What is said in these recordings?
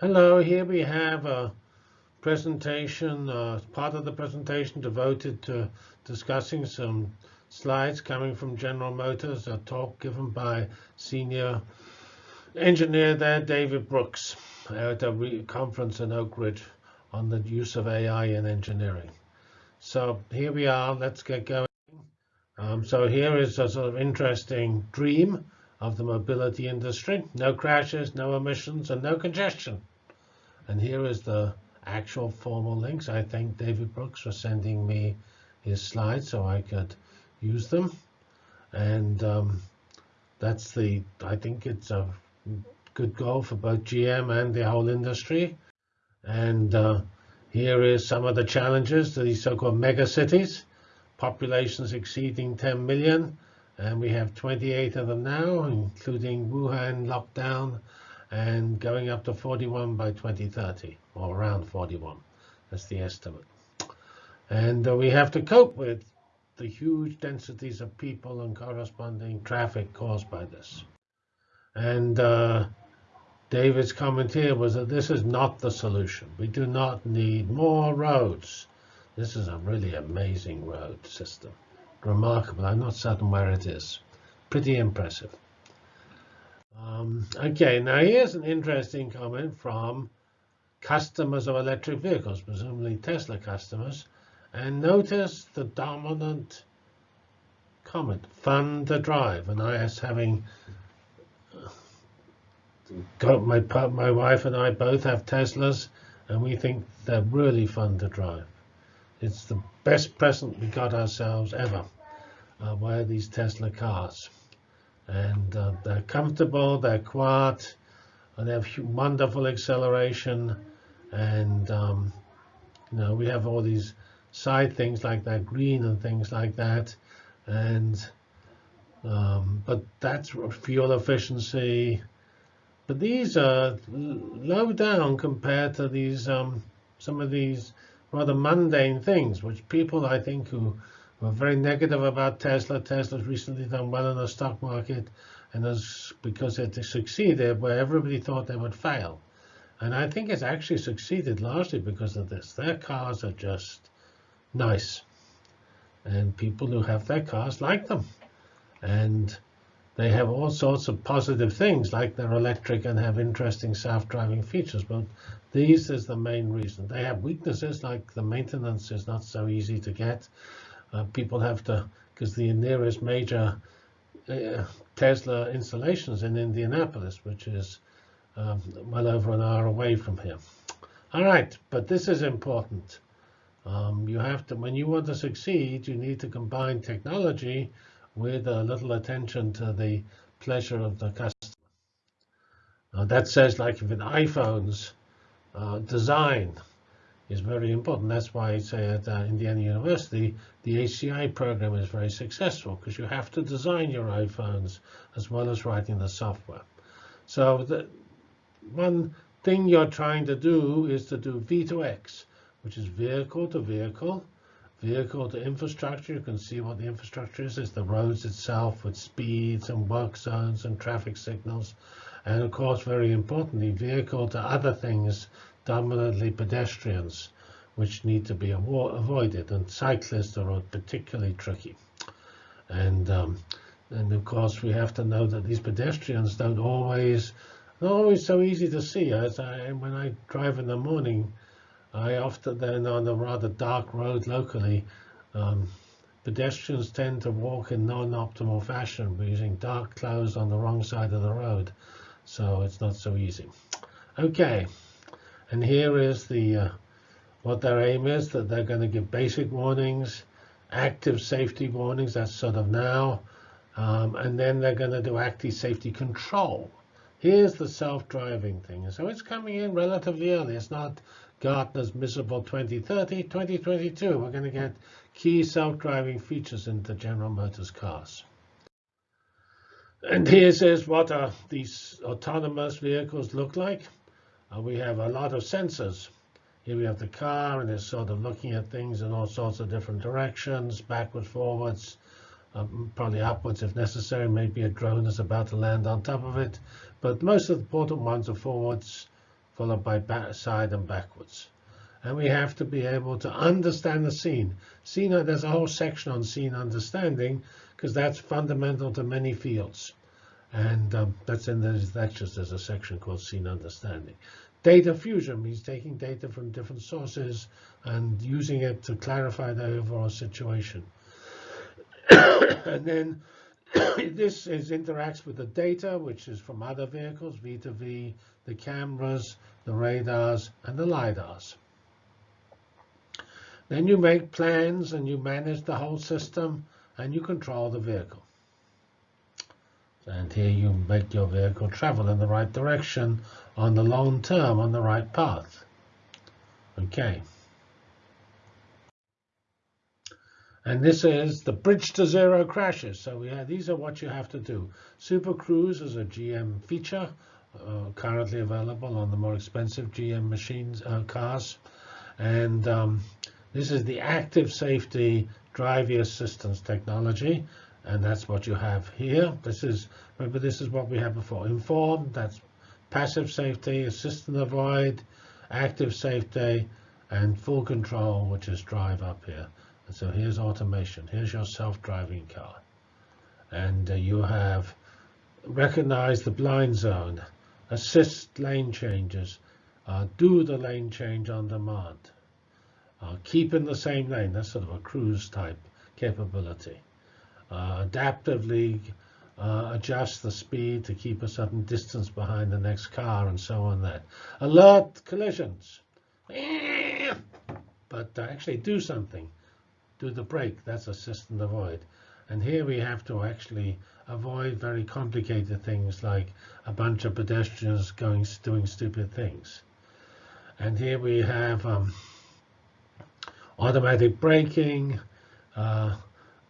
Hello, here we have a presentation, uh, part of the presentation devoted to discussing some slides coming from General Motors, a talk given by senior engineer there, David Brooks, at a conference in Oak Ridge on the use of AI in engineering. So here we are, let's get going. Um, so here is a sort of interesting dream of the mobility industry. No crashes, no emissions, and no congestion. And here is the actual formal links. I thank David Brooks for sending me his slides so I could use them. And um, that's the, I think it's a good goal for both GM and the whole industry. And uh, here is some of the challenges to these so-called mega cities, populations exceeding 10 million. And we have 28 of them now, including Wuhan lockdown and going up to 41 by 2030, or around 41. That's the estimate. And uh, we have to cope with the huge densities of people and corresponding traffic caused by this. And uh, David's comment here was that this is not the solution. We do not need more roads. This is a really amazing road system. Remarkable. I'm not certain where it is. Pretty impressive. Um, okay, now here's an interesting comment from customers of electric vehicles, presumably Tesla customers. And notice the dominant comment, fun to drive. And I was having got my my wife and I both have Teslas, and we think they're really fun to drive. It's the best present we got ourselves ever, uh, were these Tesla cars and uh, they're comfortable, they're quiet, and they have wonderful acceleration. And um, you know, we have all these side things like that, green and things like that. And um, but that's fuel efficiency. But these are low down compared to these um, some of these rather mundane things, which people I think who were very negative about Tesla. Tesla's recently done well in the stock market, and as because it succeeded where everybody thought they would fail. And I think it's actually succeeded largely because of this. Their cars are just nice. And people who have their cars like them. And they have all sorts of positive things, like they're electric and have interesting self-driving features. But these is the main reason. They have weaknesses, like the maintenance is not so easy to get. Uh, people have to, because the nearest major uh, Tesla installations in Indianapolis, which is um, well over an hour away from here. All right, but this is important. Um, you have to, when you want to succeed, you need to combine technology with a little attention to the pleasure of the customer. That says, like with iPhones, uh, design is very important. That's why I say at uh, Indiana University, the HCI program is very successful because you have to design your iPhones as well as writing the software. So the one thing you're trying to do is to do V2X, which is vehicle to vehicle, vehicle to infrastructure. You can see what the infrastructure is. It's the roads itself with speeds and work zones and traffic signals. And of course, very importantly, vehicle to other things dominantly pedestrians, which need to be avoided, and cyclists are particularly tricky. And um, and of course, we have to know that these pedestrians don't always, not always so easy to see. As I, when I drive in the morning, I often then on a rather dark road locally, um, pedestrians tend to walk in non-optimal fashion, using dark clothes on the wrong side of the road. So it's not so easy. Okay. And here is the uh, what their aim is, that they're going to give basic warnings, active safety warnings, that's sort of now, um, and then they're going to do active safety control. Here's the self-driving thing. So it's coming in relatively early. It's not Gartner's miserable 2030, 2022. We're going to get key self-driving features into General Motors cars. And here's what are these autonomous vehicles look like. Uh, we have a lot of sensors. Here we have the car, and it's sort of looking at things in all sorts of different directions, backwards, forwards, um, probably upwards if necessary. Maybe a drone is about to land on top of it. But most of the important ones are forwards, followed by side and backwards. And we have to be able to understand the scene. Scene, there's a whole section on scene understanding, because that's fundamental to many fields. And um, that's in the lectures. There's a section called scene understanding. Data fusion means taking data from different sources and using it to clarify the overall situation. and then this is interacts with the data, which is from other vehicles, V2V, the cameras, the radars, and the LiDARs. Then you make plans and you manage the whole system and you control the vehicle. And here you make your vehicle travel in the right direction on the long term, on the right path. Okay. And this is the bridge to zero crashes. So we have, these are what you have to do. Super Cruise is a GM feature uh, currently available on the more expensive GM machines uh, cars. And um, this is the active safety driver assistance technology. And that's what you have here. This is, remember, this is what we had before. Informed, that's passive safety, assist and avoid, active safety, and full control, which is drive up here. And so here's automation. Here's your self-driving car. And uh, you have recognize the blind zone, assist lane changes, uh, do the lane change on demand, uh, keep in the same lane. That's sort of a cruise type capability uh, adaptively uh, adjust the speed to keep a certain distance behind the next car and so on that. Alert collisions. But uh, actually do something. Do the brake. That's assist and avoid. And here we have to actually avoid very complicated things like a bunch of pedestrians going doing stupid things. And here we have um, automatic braking, uh,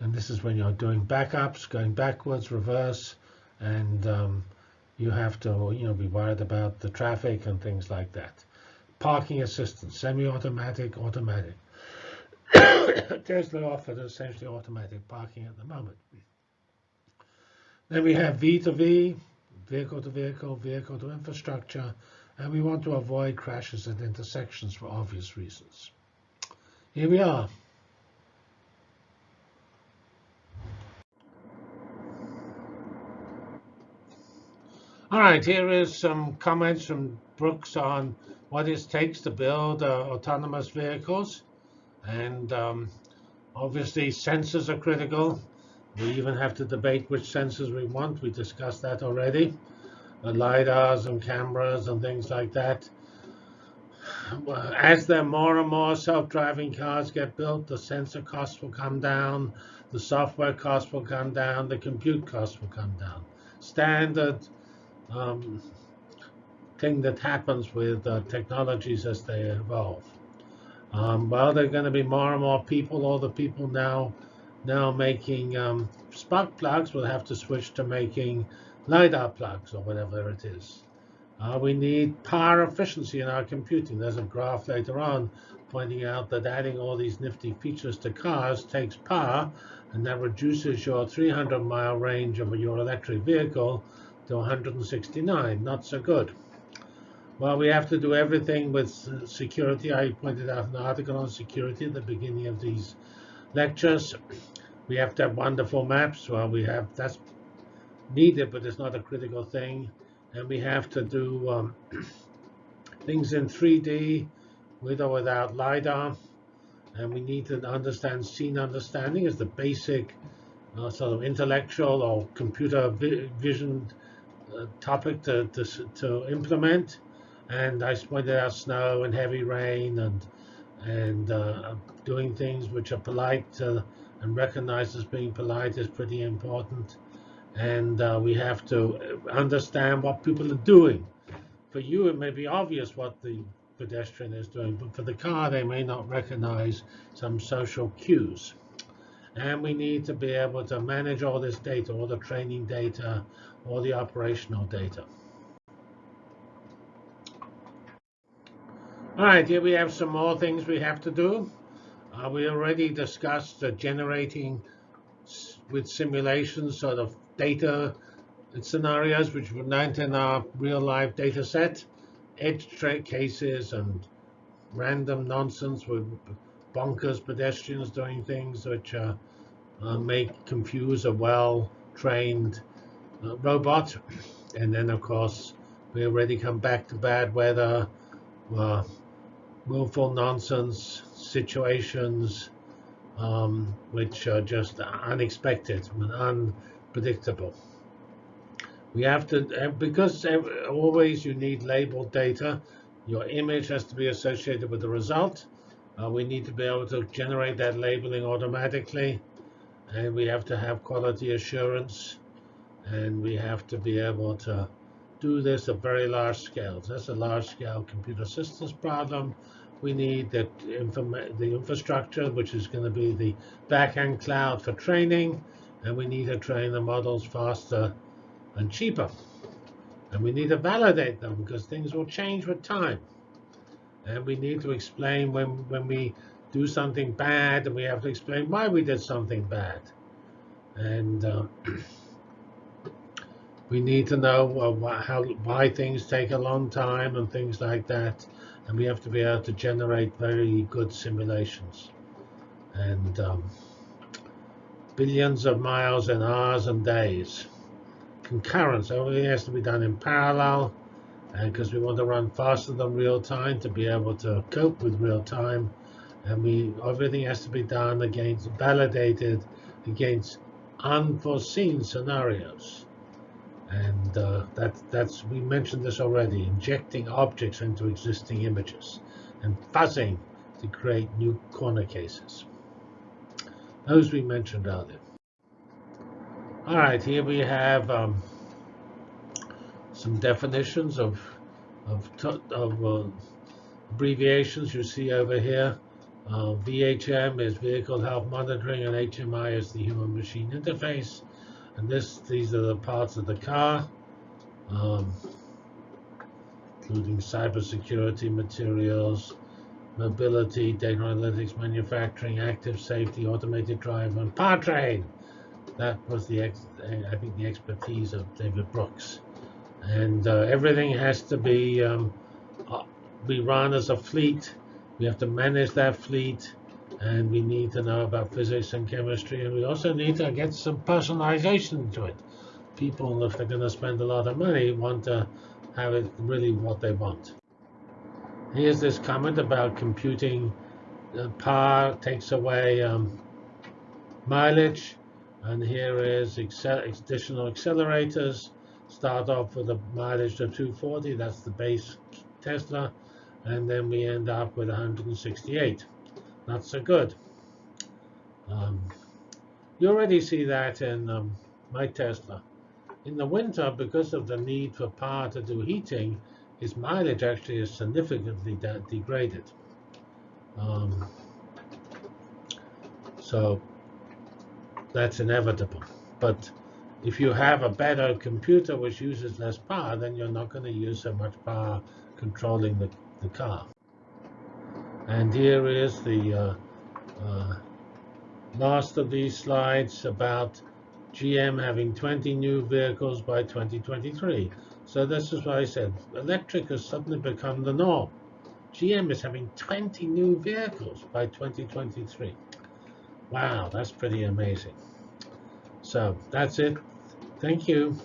and this is when you're doing backups, going backwards, reverse, and um, you have to you know, be worried about the traffic and things like that. Parking assistance, semi-automatic, automatic. Tesla offered essentially automatic parking at the moment. Then we have V2V, vehicle to vehicle, vehicle to infrastructure, and we want to avoid crashes at intersections for obvious reasons. Here we are. All right, here is some comments from Brooks on what it takes to build uh, autonomous vehicles. And um, obviously, sensors are critical. We even have to debate which sensors we want. We discussed that already. The LiDARs and cameras and things like that. As there more and more self-driving cars get built, the sensor costs will come down, the software costs will come down, the compute costs will come down. Standard um, thing that happens with uh, technologies as they evolve. Um, well, there are going to be more and more people. All the people now now making um, spark plugs will have to switch to making LiDAR plugs or whatever it is. Uh, we need power efficiency in our computing. There's a graph later on pointing out that adding all these nifty features to cars takes power, and that reduces your 300 mile range of your electric vehicle to 169. Not so good. Well, we have to do everything with security. I pointed out an article on security at the beginning of these lectures. We have to have wonderful maps. Well, we have that's needed, but it's not a critical thing. And we have to do um, things in 3D with or without LiDAR. And we need to understand scene understanding as the basic uh, sort of intellectual or computer vi vision topic to, to, to implement. And I pointed out snow and heavy rain and and uh, doing things which are polite uh, and recognized as being polite is pretty important. And uh, we have to understand what people are doing. For you, it may be obvious what the pedestrian is doing, but for the car, they may not recognize some social cues. And we need to be able to manage all this data, all the training data, all the operational data. All right, here we have some more things we have to do. Uh, we already discussed generating with simulations sort of data scenarios which were not in our real life data set. edge cases and random nonsense with bonkers pedestrians doing things which uh, uh, may confuse a well-trained uh, robot. And then, of course, we already come back to bad weather, uh, willful nonsense situations, um, which are just unexpected and unpredictable. We have to, because always you need labeled data, your image has to be associated with the result. Uh, we need to be able to generate that labeling automatically. And we have to have quality assurance. And we have to be able to do this at very large scales. That's a large scale computer systems problem. We need the, the infrastructure, which is going to be the backend cloud for training. And we need to train the models faster and cheaper. And we need to validate them because things will change with time. And we need to explain when, when we do something bad, and we have to explain why we did something bad. And uh, we need to know uh, how, why things take a long time and things like that. And we have to be able to generate very good simulations. And um, billions of miles in hours and days concurrence. Everything has to be done in parallel, and because we want to run faster than real time to be able to cope with real time, and we everything has to be done against validated against unforeseen scenarios. And uh, that, that's we mentioned this already, injecting objects into existing images and fuzzing to create new corner cases. Those we mentioned earlier. All right, here we have um, some definitions of of, of uh, abbreviations you see over here. Uh, VHM is Vehicle Health Monitoring, and HMI is the Human Machine Interface. And this, these are the parts of the car, um, including cybersecurity materials, mobility, data analytics, manufacturing, active safety, automated drive, and powertrain that was the I think the expertise of David Brooks, and uh, everything has to be um, uh, we run as a fleet. We have to manage that fleet, and we need to know about physics and chemistry, and we also need to get some personalization to it. People, if they're going to spend a lot of money, want to have it really what they want. Here's this comment about computing. Uh, power takes away um, mileage and here is additional accelerators. Start off with a mileage of 240. That's the base Tesla. And then we end up with 168. Not so good. Um, you already see that in um, my Tesla. In the winter, because of the need for power to do heating, its mileage actually is significantly de degraded. Um, so that's inevitable. But if you have a better computer which uses less power, then you're not going to use so much power controlling the, the car. And here is the uh, uh, last of these slides about GM having 20 new vehicles by 2023. So this is why I said electric has suddenly become the norm. GM is having 20 new vehicles by 2023. Wow, that's pretty amazing. So that's it. Thank you.